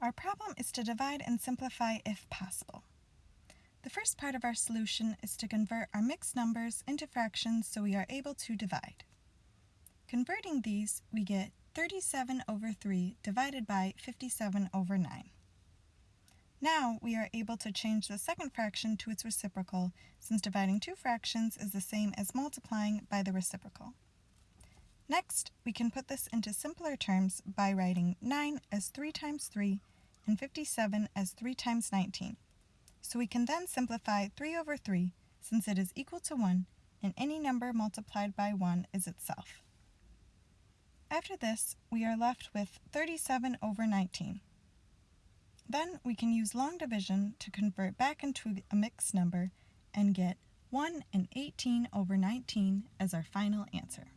Our problem is to divide and simplify if possible. The first part of our solution is to convert our mixed numbers into fractions so we are able to divide. Converting these, we get 37 over 3 divided by 57 over 9. Now we are able to change the second fraction to its reciprocal, since dividing two fractions is the same as multiplying by the reciprocal. Next, we can put this into simpler terms by writing 9 as 3 times 3 and 57 as 3 times 19. So we can then simplify 3 over 3 since it is equal to 1 and any number multiplied by 1 is itself. After this, we are left with 37 over 19. Then we can use long division to convert back into a mixed number and get 1 and 18 over 19 as our final answer.